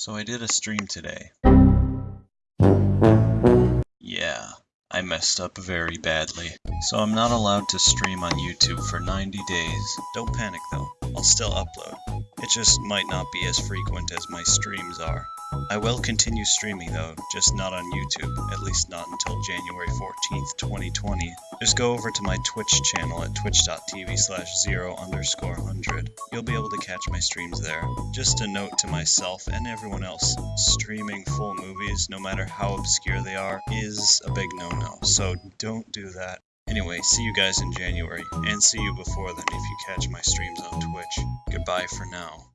So I did a stream today. Yeah, I messed up very badly. So I'm not allowed to stream on YouTube for 90 days. Don't panic though, I'll still upload. It just might not be as frequent as my streams are. I will continue streaming though, just not on YouTube, at least not until January 14th, 2020. Just go over to my Twitch channel at twitch.tv slash zero underscore hundred. You'll be able to catch my streams there. Just a note to myself and everyone else, streaming full movies, no matter how obscure they are, is a big no-no, so don't do that. Anyway, see you guys in January, and see you before then if you catch my streams on Twitch. Goodbye for now.